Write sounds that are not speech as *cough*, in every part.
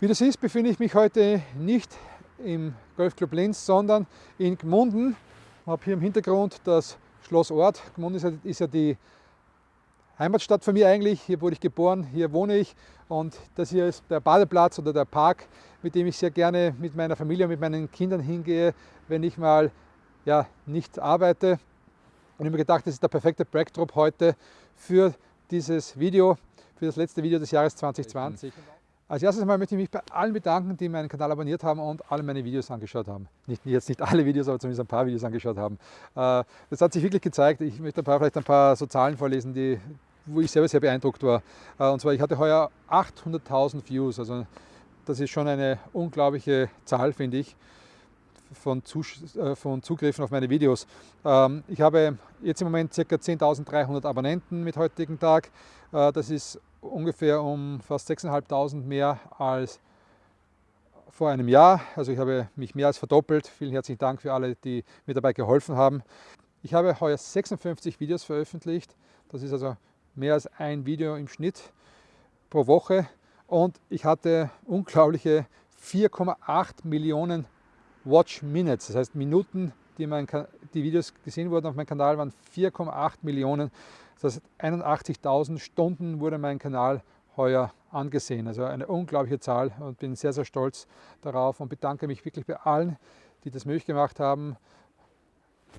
Wie du siehst, befinde ich mich heute nicht im Golfclub Linz, sondern in Gmunden. Ich habe hier im Hintergrund das Schloss Ort. Gmunden ist ja die Heimatstadt von mir eigentlich. Hier wurde ich geboren, hier wohne ich und das hier ist der Badeplatz oder der Park, mit dem ich sehr gerne mit meiner Familie und mit meinen Kindern hingehe, wenn ich mal ja, nicht arbeite. Und ich habe mir gedacht, das ist der perfekte Backdrop heute für dieses Video, für das letzte Video des Jahres 2020. Als erstes mal möchte ich mich bei allen bedanken, die meinen Kanal abonniert haben und alle meine Videos angeschaut haben. Nicht, jetzt nicht alle Videos, aber zumindest ein paar Videos angeschaut haben. Äh, das hat sich wirklich gezeigt. Ich möchte ein paar, vielleicht ein paar so Zahlen vorlesen, die, wo ich selber sehr beeindruckt war. Äh, und zwar, ich hatte heuer 800.000 Views. Also das ist schon eine unglaubliche Zahl, finde ich, von, äh, von, Zugriffen auf meine Videos. Ähm, ich habe jetzt im Moment ca. 10.300 Abonnenten mit heutigem Tag. Das ist ungefähr um fast 6.500 mehr als vor einem Jahr. Also ich habe mich mehr als verdoppelt. Vielen herzlichen Dank für alle, die mir dabei geholfen haben. Ich habe heuer 56 Videos veröffentlicht. Das ist also mehr als ein Video im Schnitt pro Woche. Und ich hatte unglaubliche 4,8 Millionen Watch Minutes, das heißt Minuten, die, mein, die Videos gesehen wurden auf meinem Kanal, waren 4,8 Millionen. Das heißt, 81.000 Stunden wurde mein Kanal heuer angesehen. Also eine unglaubliche Zahl und bin sehr, sehr stolz darauf und bedanke mich wirklich bei allen, die das möglich gemacht haben.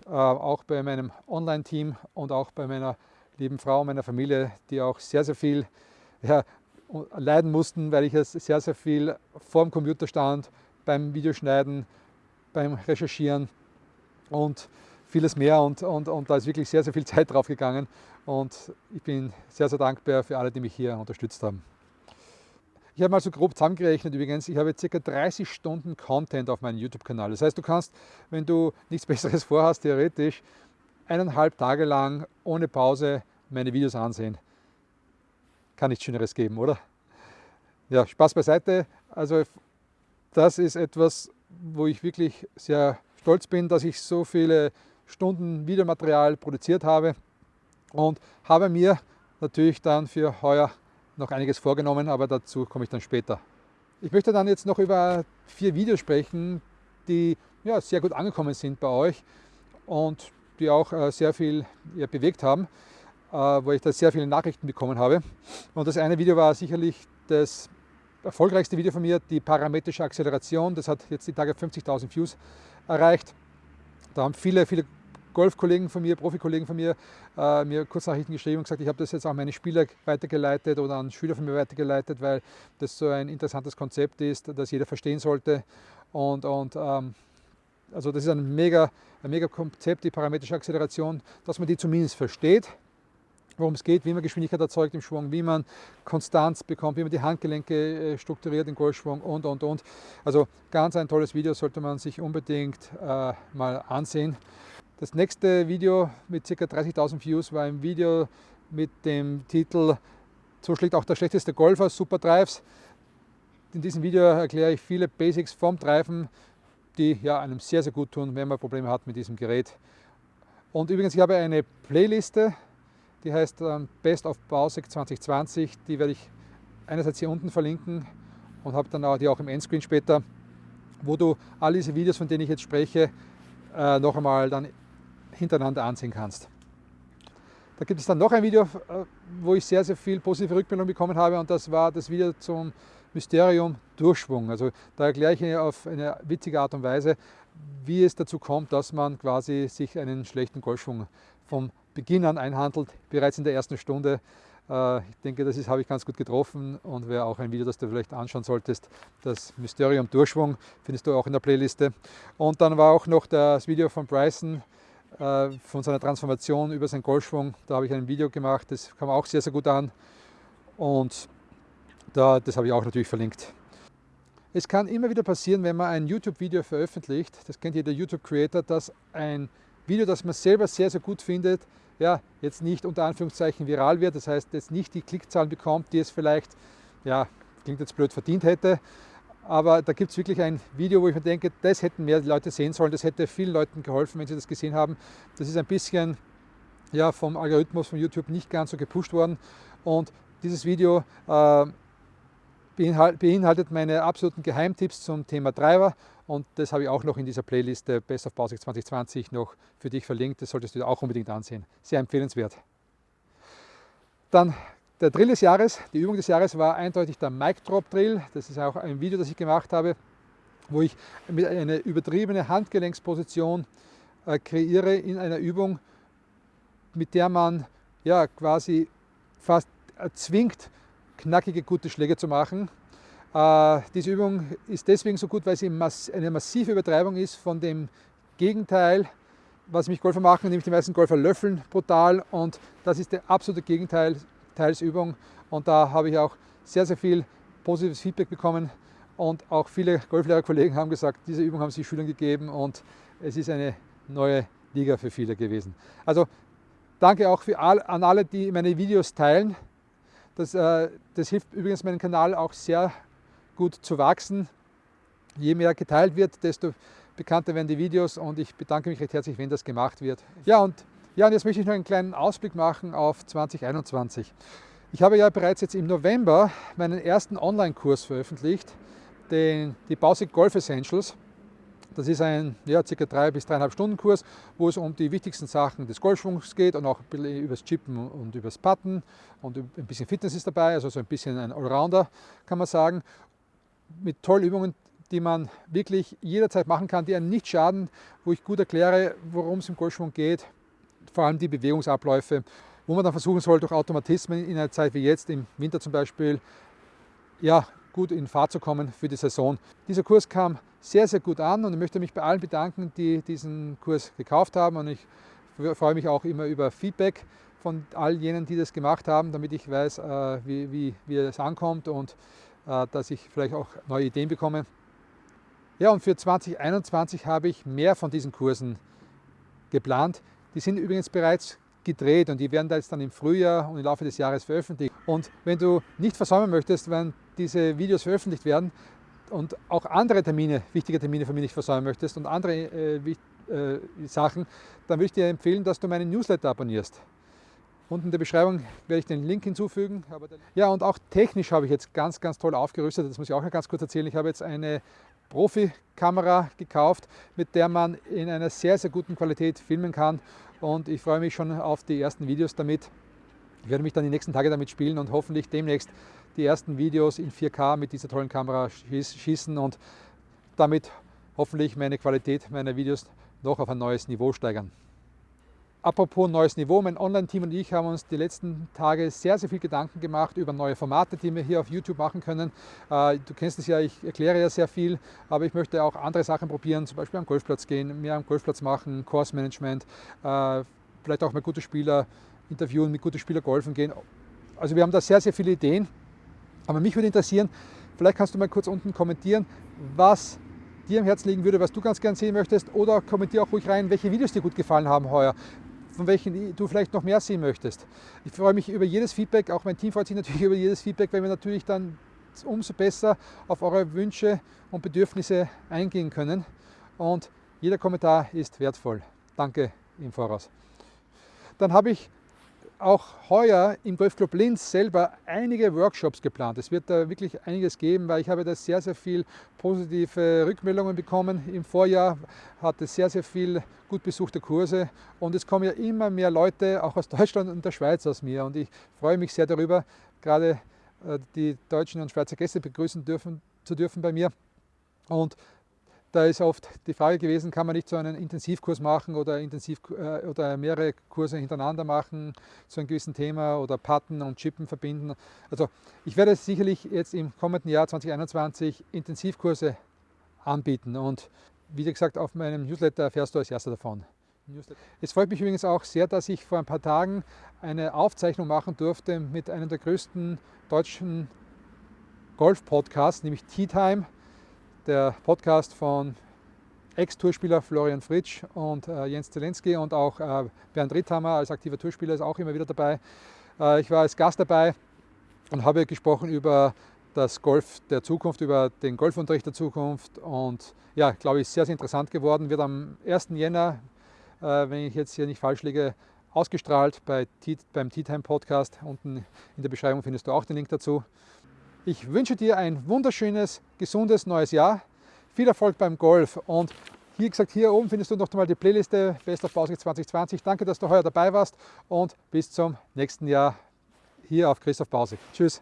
Äh, auch bei meinem Online-Team und auch bei meiner lieben Frau, meiner Familie, die auch sehr, sehr viel ja, leiden mussten, weil ich sehr, sehr viel vor dem Computer stand, beim Videoschneiden, beim Recherchieren und vieles mehr und, und, und da ist wirklich sehr, sehr viel Zeit drauf gegangen und ich bin sehr, sehr dankbar für alle, die mich hier unterstützt haben. Ich habe mal so grob zusammengerechnet übrigens, ich habe ca. 30 Stunden Content auf meinem YouTube-Kanal. Das heißt, du kannst, wenn du nichts *laughs* Besseres vorhast, theoretisch eineinhalb Tage lang ohne Pause meine Videos ansehen. Kann nichts Schöneres geben, oder? Ja, Spaß beiseite. Also das ist etwas, wo ich wirklich sehr stolz bin, dass ich so viele Stunden Videomaterial produziert habe und habe mir natürlich dann für heuer noch einiges vorgenommen, aber dazu komme ich dann später. Ich möchte dann jetzt noch über vier Videos sprechen, die ja, sehr gut angekommen sind bei euch und die auch äh, sehr viel ja, bewegt haben, äh, wo ich da sehr viele Nachrichten bekommen habe. Und das eine Video war sicherlich das erfolgreichste Video von mir, die parametrische Acceleration. Das hat jetzt die Tage 50.000 Views erreicht. Da haben viele, viele Golfkollegen von mir, Profikollegen von mir, äh, mir Kurznachrichten geschrieben und gesagt, ich habe das jetzt auch meine Spieler weitergeleitet oder an Schüler von mir weitergeleitet, weil das so ein interessantes Konzept ist, das jeder verstehen sollte. Und, und ähm, also das ist ein mega, ein mega Konzept, die parametrische Acceleration, dass man die zumindest versteht, worum es geht, wie man Geschwindigkeit erzeugt im Schwung, wie man Konstanz bekommt, wie man die Handgelenke äh, strukturiert im Golfschwung und, und, und. Also ganz ein tolles Video, sollte man sich unbedingt äh, mal ansehen. Das nächste Video mit ca. 30.000 Views war ein Video mit dem Titel So schlägt auch der schlechteste Golfer, Super Drives. In diesem Video erkläre ich viele Basics vom Treifen, die ja, einem sehr, sehr gut tun, wenn man Probleme hat mit diesem Gerät. Und übrigens, ich habe eine Playliste, die heißt ähm, Best of Bausek 2020. Die werde ich einerseits hier unten verlinken und habe dann auch die auch im Endscreen später, wo du all diese Videos, von denen ich jetzt spreche, äh, noch einmal dann hintereinander ansehen kannst. Da gibt es dann noch ein Video, äh, wo ich sehr, sehr viel positive Rückmeldung bekommen habe und das war das Video zum Mysterium Durchschwung. Also da erkläre ich auf eine witzige Art und Weise, wie es dazu kommt, dass man quasi sich einen schlechten Golfschwung vom Beginn an einhandelt, bereits in der ersten Stunde. Äh, ich denke, das habe ich ganz gut getroffen und wäre auch ein Video, das du vielleicht anschauen solltest. Das Mysterium Durchschwung findest du auch in der Playliste. Und dann war auch noch das Video von Bryson, von seiner Transformation über seinen Golfschwung. Da habe ich ein Video gemacht, das kam auch sehr, sehr gut an und da, das habe ich auch natürlich verlinkt. Es kann immer wieder passieren, wenn man ein YouTube-Video veröffentlicht, das kennt jeder YouTube-Creator, dass ein Video, das man selber sehr, sehr gut findet, ja, jetzt nicht unter Anführungszeichen viral wird, das heißt jetzt nicht die Klickzahlen bekommt, die es vielleicht, ja, klingt jetzt blöd, verdient hätte, aber da gibt es wirklich ein Video, wo ich mir denke, das hätten mehr Leute sehen sollen, das hätte vielen Leuten geholfen, wenn sie das gesehen haben. Das ist ein bisschen ja, vom Algorithmus von YouTube nicht ganz so gepusht worden. Und dieses Video äh, beinhaltet meine absoluten Geheimtipps zum Thema Treiber und das habe ich auch noch in dieser Playlist Best of Basics 2020 noch für dich verlinkt. Das solltest du auch unbedingt ansehen. Sehr empfehlenswert. Dann der Drill des Jahres, die Übung des Jahres war eindeutig der Mic Drop Drill. Das ist auch ein Video, das ich gemacht habe, wo ich mit einer übertriebene Handgelenksposition äh, kreiere in einer Übung, mit der man ja quasi fast zwingt, knackige, gute Schläge zu machen. Äh, diese Übung ist deswegen so gut, weil sie eine massive Übertreibung ist von dem Gegenteil, was mich Golfer machen, nämlich die meisten Golfer löffeln brutal und das ist der absolute Gegenteilsübung und da habe ich auch sehr, sehr viel positives Feedback bekommen und auch viele Golflehrerkollegen haben gesagt, diese Übung haben sie Schülern gegeben und es ist eine neue Liga für viele gewesen. Also danke auch all, an alle, die meine Videos teilen. Das, äh, das hilft übrigens meinem Kanal auch sehr gut zu wachsen. Je mehr geteilt wird, desto bekannter werden die Videos und ich bedanke mich recht herzlich, wenn das gemacht wird. Ja und, ja, und jetzt möchte ich noch einen kleinen Ausblick machen auf 2021. Ich habe ja bereits jetzt im November meinen ersten Online-Kurs veröffentlicht, den, die Basic Golf Essentials. Das ist ein ja, circa drei bis dreieinhalb Stunden Kurs, wo es um die wichtigsten Sachen des Golfschwungs geht und auch über das Chippen und über das Putten und ein bisschen Fitness ist dabei, also so ein bisschen ein Allrounder kann man sagen mit tollen Übungen, die man wirklich jederzeit machen kann, die einem nicht schaden, wo ich gut erkläre, worum es im Golfschwung geht, vor allem die Bewegungsabläufe, wo man dann versuchen soll, durch Automatismen in einer Zeit wie jetzt, im Winter zum Beispiel, ja, gut in Fahrt zu kommen für die Saison. Dieser Kurs kam sehr, sehr gut an und ich möchte mich bei allen bedanken, die diesen Kurs gekauft haben und ich freue mich auch immer über Feedback von all jenen, die das gemacht haben, damit ich weiß, äh, wie, wie, wie es ankommt und äh, dass ich vielleicht auch neue Ideen bekomme. Ja, und für 2021 habe ich mehr von diesen Kursen geplant. Die sind übrigens bereits gedreht und die werden da jetzt dann im Frühjahr und im Laufe des Jahres veröffentlicht. Und wenn du nicht versäumen möchtest, wenn diese Videos veröffentlicht werden und auch andere Termine, wichtige Termine von mir nicht versäumen möchtest und andere äh, äh, Sachen, dann würde ich dir empfehlen, dass du meinen Newsletter abonnierst. Unten in der Beschreibung werde ich den Link hinzufügen. Ja, und auch technisch habe ich jetzt ganz, ganz toll aufgerüstet. Das muss ich auch noch ganz kurz erzählen. Ich habe jetzt eine Profi-Kamera gekauft, mit der man in einer sehr, sehr guten Qualität filmen kann. Und ich freue mich schon auf die ersten Videos damit. Ich werde mich dann die nächsten Tage damit spielen und hoffentlich demnächst die ersten Videos in 4K mit dieser tollen Kamera schießen und damit hoffentlich meine Qualität meiner Videos noch auf ein neues Niveau steigern. Apropos neues Niveau, mein Online-Team und ich haben uns die letzten Tage sehr, sehr viel Gedanken gemacht über neue Formate, die wir hier auf YouTube machen können. Äh, du kennst es ja, ich erkläre ja sehr viel, aber ich möchte auch andere Sachen probieren, zum Beispiel am Golfplatz gehen, mehr am Golfplatz machen, Course Management, äh, vielleicht auch mal gute Spieler interviewen, mit guten Spielern golfen gehen. Also wir haben da sehr, sehr viele Ideen, aber mich würde interessieren, vielleicht kannst du mal kurz unten kommentieren, was dir am Herzen liegen würde, was du ganz gern sehen möchtest oder kommentiere auch ruhig rein, welche Videos dir gut gefallen haben heuer von welchen du vielleicht noch mehr sehen möchtest. Ich freue mich über jedes Feedback, auch mein Team freut sich *laughs* natürlich über jedes Feedback, weil wir natürlich dann umso besser auf eure Wünsche und Bedürfnisse eingehen können. Und jeder Kommentar ist wertvoll. Danke im Voraus. Dann habe ich auch heuer im Golfclub Linz selber einige Workshops geplant. Es wird da wirklich einiges geben, weil ich habe da sehr, sehr viel positive Rückmeldungen bekommen. Im Vorjahr hatte sehr, sehr viel gut besuchte Kurse und es kommen ja immer mehr Leute, auch aus *laughs* Deutschland und der Schweiz aus mir und ich freue mich sehr darüber, gerade äh, die deutschen und Schweizer Gäste begrüßen dürfen, zu dürfen bei mir. Und da ist oft die Frage gewesen, kann man nicht so einen Intensivkurs machen oder, intensiv, äh, oder mehrere Kurse hintereinander machen zu einem gewissen Thema oder Patten und Chippen verbinden. Also ich werde sicherlich jetzt im kommenden Jahr 2021 Intensivkurse anbieten und wie gesagt, auf meinem Newsletter erfährst du als erster davon. Es freut mich übrigens auch sehr, dass ich vor ein paar Tagen eine Aufzeichnung machen durfte mit einem der größten deutschen Golf-Podcasts, nämlich Tea Time der Podcast von Ex-Tourspieler Florian Fritsch und äh, Jens Zelensky und auch äh, Bernd Ritthammer als aktiver Tourspieler ist auch immer wieder dabei. Äh, ich war als Gast dabei und habe gesprochen über das Golf der Zukunft, über den Golfunterricht der Zukunft und ja, glaube ich, sehr, sehr interessant geworden. Wird am 1. Jänner, äh, wenn ich jetzt hier nicht falsch liege, ausgestrahlt bei beim Tea Time Podcast. Unten in der Beschreibung findest du auch den Link dazu. Ich wünsche dir ein wunderschönes, gesundes neues Jahr. Viel Erfolg beim Golf und wie gesagt, hier oben findest du noch einmal die Playliste Best of Bausicht 2020. Danke, dass du heuer dabei warst und bis zum nächsten Jahr hier auf Christoph Bausig. Tschüss.